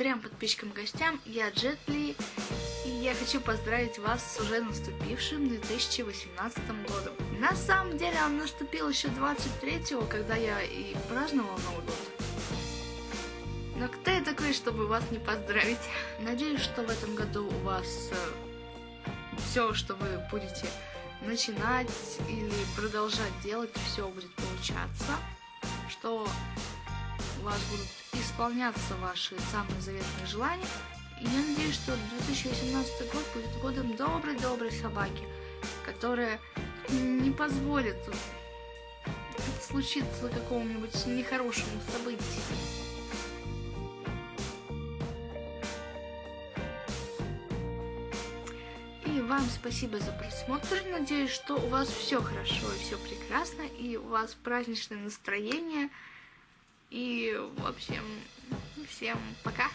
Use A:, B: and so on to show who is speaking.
A: трем подписчикам и гостям, я Джетли, и я хочу поздравить вас с уже наступившим 2018 годом. На самом деле он наступил еще 23-го, когда я и праздновал Новый год. Но кто я такой, чтобы вас не поздравить? Надеюсь, что в этом году у вас э, все, что вы будете начинать или продолжать делать, все будет получаться. Что у вас будут исполняться ваши самые заветные желания. И я надеюсь, что 2018 год будет годом доброй-доброй собаки, которая не позволит случиться какому-нибудь нехорошему событию. И вам спасибо за просмотр. Надеюсь, что у вас все хорошо и все прекрасно, и у вас праздничное настроение. В общем, всем пока!